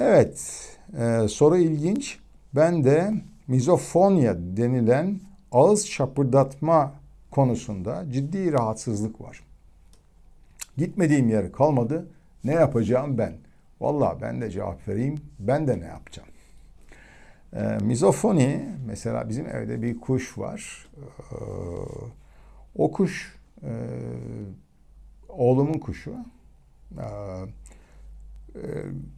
Evet, e, soru ilginç. Ben de mizofonya denilen ağız şapırdatma konusunda ciddi rahatsızlık var. Gitmediğim yer kalmadı. Ne yapacağım ben? Vallahi ben de cevap vereyim. Ben de ne yapacağım? E, mizofoni mesela bizim evde bir kuş var. E, o kuş e, oğlumun kuşu. E, e,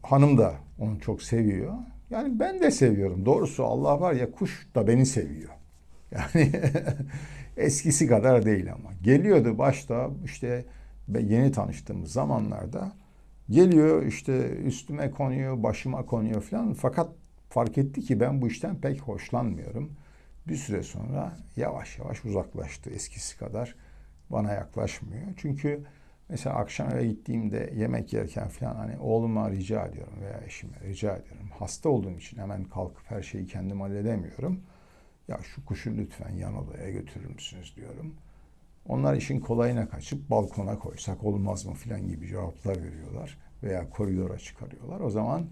hanım da onu çok seviyor. Yani ben de seviyorum. Doğrusu Allah var ya kuş da beni seviyor. Yani eskisi kadar değil ama. Geliyordu başta işte yeni tanıştığımız zamanlarda geliyor işte üstüme konuyor, başıma konuyor falan. Fakat fark etti ki ben bu işten pek hoşlanmıyorum. Bir süre sonra yavaş yavaş uzaklaştı eskisi kadar. Bana yaklaşmıyor. Çünkü Mesela akşam eve gittiğimde yemek yerken falan hani oğluma rica ediyorum veya eşime rica ediyorum. Hasta olduğum için hemen kalkıp her şeyi kendim halledemiyorum. Ya şu kuşu lütfen yan odaya götürür müsünüz diyorum. Onlar işin kolayına kaçıp balkona koysak olmaz mı filan gibi cevaplar veriyorlar. Veya koridora çıkarıyorlar. O zaman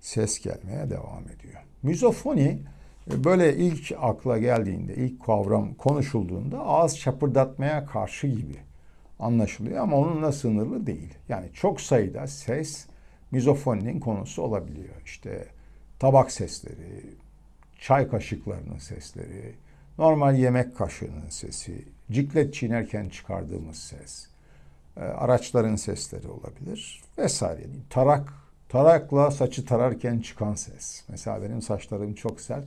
ses gelmeye devam ediyor. Müzofoni e, böyle ilk akla geldiğinde, ilk kavram konuşulduğunda ağız çapırdatmaya karşı gibi anlaşılıyor ama onunla sınırlı değil. Yani çok sayıda ses mizofoninin konusu olabiliyor. İşte tabak sesleri, çay kaşıklarının sesleri, normal yemek kaşığının sesi, ciklet çiğnerken çıkardığımız ses, e, araçların sesleri olabilir vesaire. Tarak, tarakla saçı tararken çıkan ses. Mesela benim saçlarım çok sert.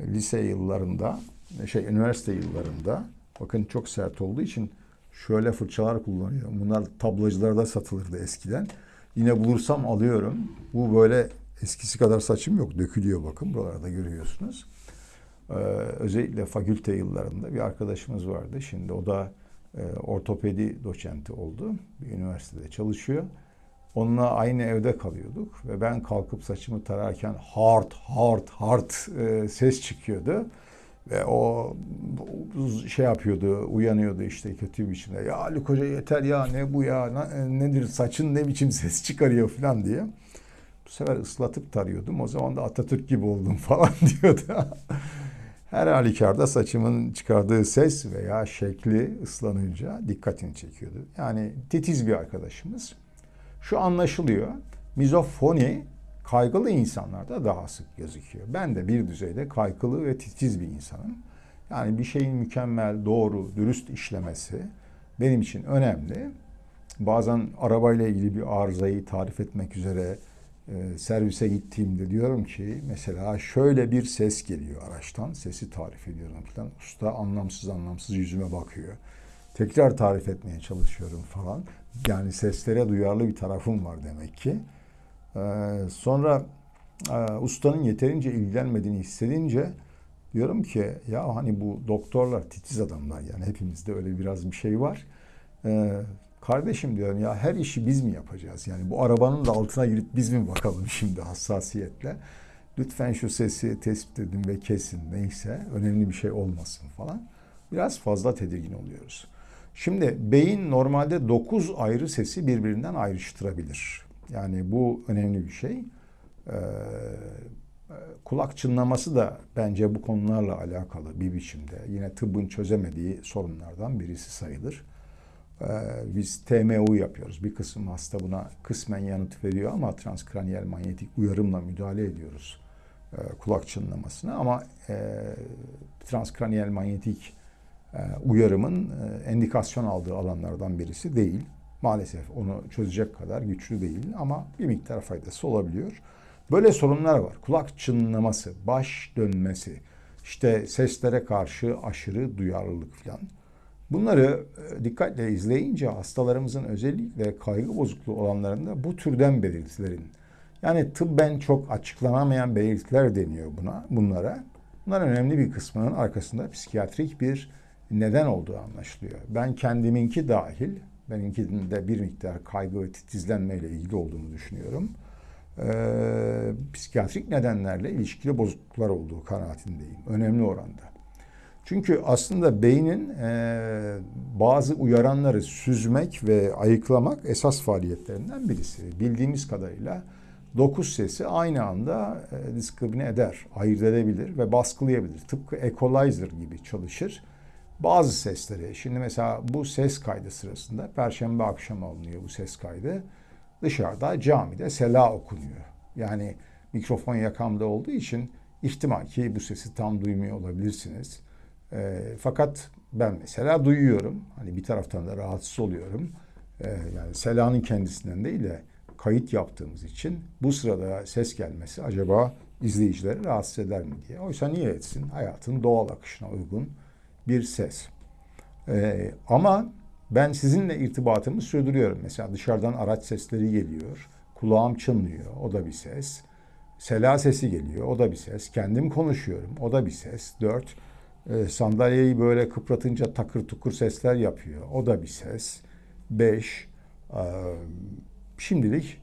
Lise yıllarında, şey üniversite yıllarında bakın çok sert olduğu için şöyle fırçalar kullanıyorum. Bunlar tablacılarda satılırdı eskiden. Yine bulursam alıyorum. Bu böyle eskisi kadar saçım yok. Dökülüyor bakın. Buralarda görüyorsunuz. Ee, özellikle fakülte yıllarında bir arkadaşımız vardı. Şimdi o da e, ortopedi doçenti oldu. Bir üniversitede çalışıyor. Onunla aynı evde kalıyorduk ve ben kalkıp saçımı tararken hard hard hard e, ses çıkıyordu. Ve o şey yapıyordu, uyanıyordu işte kötü bir biçimde. Ya Ali Koca yeter ya ne bu ya nedir saçın ne biçim ses çıkarıyor falan diye. Bu sefer ıslatıp tarıyordum. O zaman da Atatürk gibi oldum falan diyordu. Her halükarda saçımın çıkardığı ses veya şekli ıslanınca dikkatini çekiyordu. Yani titiz bir arkadaşımız. Şu anlaşılıyor. Mizofoni kaygılı insanlarda daha sık gözüküyor. Ben de bir düzeyde kaygılı ve titiz bir insanım. Yani bir şeyin mükemmel, doğru, dürüst işlemesi benim için önemli. Bazen arabayla ilgili bir arızayı tarif etmek üzere e, servise gittiğimde diyorum ki mesela şöyle bir ses geliyor araçtan. Sesi tarif ediyorum falan. Usta anlamsız anlamsız yüzüme bakıyor. Tekrar tarif etmeye çalışıyorum falan. Yani seslere duyarlı bir tarafım var demek ki. Ee, sonra e, ustanın yeterince ilgilenmediğini hissedince diyorum ki ya hani bu doktorlar titiz adamlar yani hepimizde öyle biraz bir şey var. Ee, kardeşim diyorum ya her işi biz mi yapacağız? Yani bu arabanın da altına girip biz mi bakalım şimdi hassasiyetle? Lütfen şu sesi tespit edin ve kesin neyse önemli bir şey olmasın falan. Biraz fazla tedirgin oluyoruz. Şimdi beyin normalde 9 ayrı sesi birbirinden ayrıştırabilir. Yani bu önemli bir şey. Ee, kulak çınlaması da bence bu konularla alakalı bir biçimde. Yine tıbbın çözemediği sorunlardan birisi sayılır. Ee, biz TMU yapıyoruz. Bir kısım hasta buna kısmen yanıt veriyor ama transkraniyel manyetik uyarımla müdahale ediyoruz e, kulak çınlamasına. Ama e, transkraniyel manyetik e, uyarımın e, endikasyon aldığı alanlardan birisi değil. Maalesef onu çözecek kadar güçlü değil ama bir miktar faydası olabiliyor. Böyle sorunlar var. Kulak çınlaması, baş dönmesi, işte seslere karşı aşırı duyarlılık falan. Bunları e, dikkatle izleyince hastalarımızın özellikle kaygı bozukluğu olanlarında bu türden belirtilerin yani tıbben çok açıklanamayan belirtiler deniyor buna, bunlara. Bunların önemli bir kısmının arkasında psikiyatrik bir neden olduğu anlaşılıyor. Ben kendiminki dahil Benimkinin de bir miktar kaygı ve titizlenmeyle ilgili olduğunu düşünüyorum. Ee, psikiyatrik nedenlerle ilişkili bozukluklar olduğu kanaatindeyim. Önemli oranda. Çünkü aslında beynin e, bazı uyaranları süzmek ve ayıklamak esas faaliyetlerinden birisi. Bildiğimiz kadarıyla dokuz sesi aynı anda e, diskrimine eder, ayırt edebilir ve baskılayabilir. Tıpkı equalizer gibi çalışır. Bazı sesleri, şimdi mesela bu ses kaydı sırasında, perşembe akşamı alınıyor bu ses kaydı. Dışarıda camide sela okunuyor. Yani mikrofon yakamda olduğu için ihtimal ki bu sesi tam duymuyor olabilirsiniz. E, fakat ben mesela duyuyorum. Hani bir taraftan da rahatsız oluyorum. E, yani selanın kendisinden değil de kayıt yaptığımız için bu sırada ses gelmesi acaba izleyicileri rahatsız eder mi diye. Oysa niye etsin? Hayatın doğal akışına uygun bir ses. Ee, ama ben sizinle irtibatımı sürdürüyorum. Mesela dışarıdan araç sesleri geliyor. Kulağım çınlıyor. O da bir ses. Sela sesi geliyor. O da bir ses. Kendim konuşuyorum. O da bir ses. Dört. E, sandalyeyi böyle kıpratınca takır tukur sesler yapıyor. O da bir ses. Beş. E, şimdilik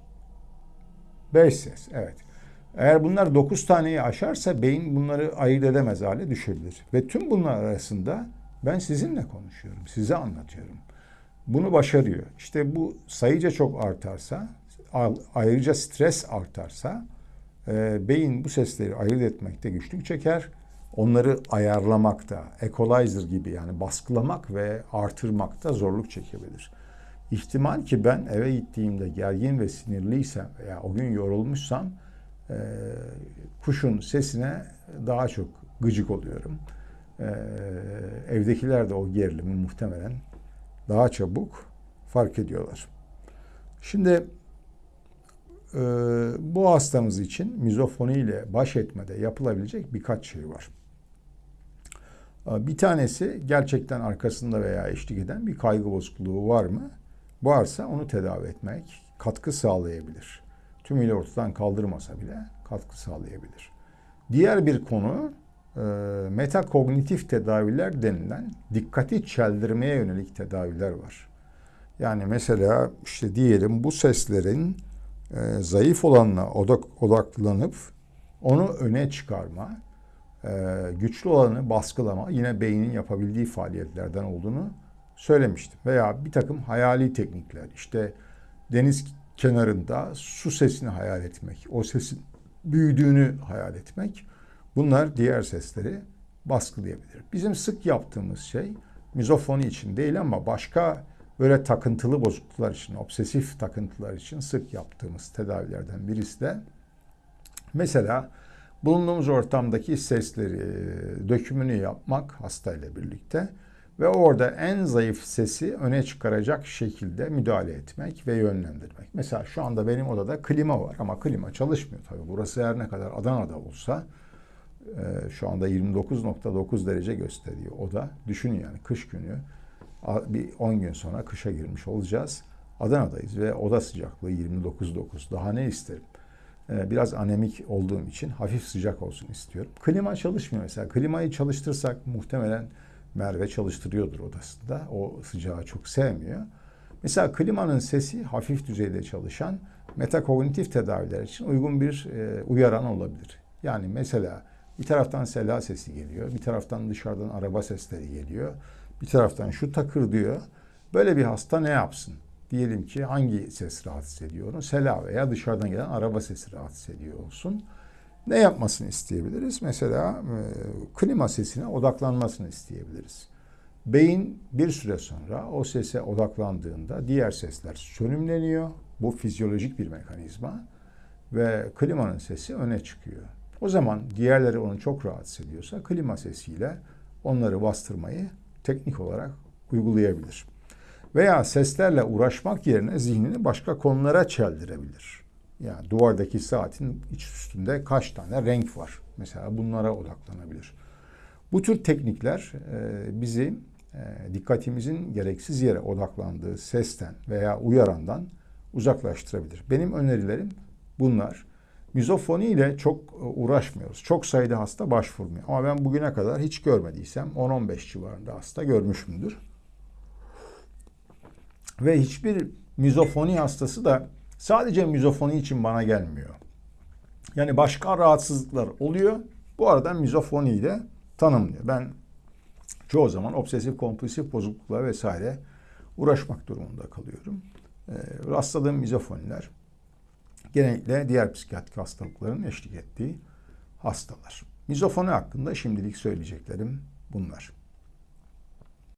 beş ses. Evet. Eğer bunlar dokuz taneyi aşarsa beyin bunları ayırt edemez hale düşebilir. Ve tüm bunlar arasında ben sizinle konuşuyorum. Size anlatıyorum. Bunu başarıyor. İşte bu sayıca çok artarsa, ayrıca stres artarsa e, beyin bu sesleri ayırt etmekte güçlük çeker. Onları ayarlamakta, equalizer gibi yani baskılamak ve artırmakta zorluk çekebilir. İhtimal ki ben eve gittiğimde gergin ve sinirliysem veya o gün yorulmuşsam e, kuşun sesine daha çok gıcık oluyorum. E, evdekiler de o gerilimi muhtemelen daha çabuk fark ediyorlar. Şimdi e, bu hastamız için mizofoni ile baş etmede yapılabilecek birkaç şey var. E, bir tanesi gerçekten arkasında veya eşlik eden bir kaygı bozukluğu var mı? Varsa onu tedavi etmek katkı sağlayabilir. Tümüyle ortadan kaldırmasa bile katkı sağlayabilir. Diğer bir konu e, metakognitif tedaviler denilen dikkati çeldirmeye yönelik tedaviler var. Yani mesela işte diyelim bu seslerin e, zayıf olanına odak, odaklanıp onu öne çıkarma, e, güçlü olanı baskılama yine beynin yapabildiği faaliyetlerden olduğunu söylemiştim. Veya bir takım hayali teknikler işte deniz kenarında su sesini hayal etmek, o sesin büyüdüğünü hayal etmek bunlar diğer sesleri baskılayabilir. Bizim sık yaptığımız şey mizofoni için değil ama başka böyle takıntılı bozukluklar için, obsesif takıntılar için sık yaptığımız tedavilerden birisi de mesela bulunduğumuz ortamdaki sesleri dökümünü yapmak hastayla birlikte ve orada en zayıf sesi öne çıkaracak şekilde müdahale etmek ve yönlendirmek. Mesela şu anda benim odada klima var ama klima çalışmıyor tabii. Burası her ne kadar Adana'da olsa e, şu anda 29.9 derece gösteriyor oda. Düşünün yani kış günü bir 10 gün sonra kışa girmiş olacağız. Adana'dayız ve oda sıcaklığı 29.9. Daha ne isterim? E, biraz anemik olduğum için hafif sıcak olsun istiyorum. Klima çalışmıyor mesela. Klimayı çalıştırsak muhtemelen Merve çalıştırıyordur odasında. O sıcağı çok sevmiyor. Mesela klimanın sesi hafif düzeyde çalışan metakognitif tedaviler için uygun bir e, uyaran olabilir. Yani mesela bir taraftan sela sesi geliyor, bir taraftan dışarıdan araba sesleri geliyor, bir taraftan şu takır diyor. Böyle bir hasta ne yapsın? Diyelim ki hangi ses rahatsız ediyor onu? Sela veya dışarıdan gelen araba sesi rahatsız ediyor olsun ne yapmasını isteyebiliriz? Mesela e, klima sesine odaklanmasını isteyebiliriz. Beyin bir süre sonra o sese odaklandığında diğer sesler sönümleniyor. Bu fizyolojik bir mekanizma ve klimanın sesi öne çıkıyor. O zaman diğerleri onu çok rahatsız ediyorsa klima sesiyle onları bastırmayı teknik olarak uygulayabilir. Veya seslerle uğraşmak yerine zihnini başka konulara çeldirebilir. Yani duvardaki saatin iç üstünde kaç tane renk var? Mesela bunlara odaklanabilir. Bu tür teknikler e, bizi e, dikkatimizin gereksiz yere odaklandığı sesten veya uyarandan uzaklaştırabilir. Benim önerilerim bunlar. Mizofoni ile çok e, uğraşmıyoruz. Çok sayıda hasta başvurmuyor. Ama ben bugüne kadar hiç görmediysem 10-15 civarında hasta görmüşümdür. Ve hiçbir mizofoni hastası da sadece mizofoni için bana gelmiyor. Yani başka rahatsızlıklar oluyor. Bu arada mizofoniyi de tanımlıyor. Ben çoğu zaman obsesif kompulsif bozuklukla vesaire uğraşmak durumunda kalıyorum. E, rastladığım mizofoniler Genellikle diğer psikiyatrik hastalıkların eşlik ettiği hastalar. Mizofoni hakkında şimdilik söyleyeceklerim bunlar.